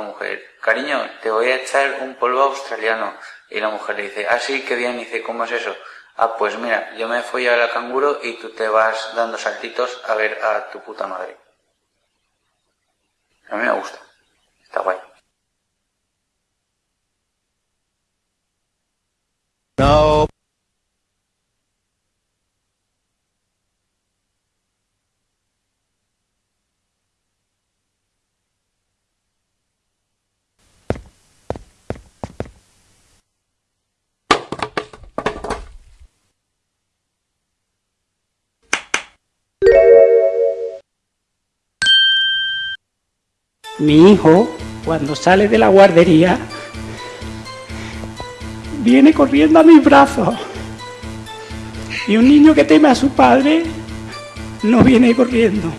mujer, cariño, te voy a echar un polvo australiano. Y la mujer le dice, ah, sí, qué bien. Y dice, ¿cómo es eso? Ah, pues mira, yo me fui a la canguro y tú te vas dando saltitos a ver a tu puta madre. A mí me gusta. Mi hijo, cuando sale de la guardería, viene corriendo a mis brazos. Y un niño que teme a su padre no viene corriendo.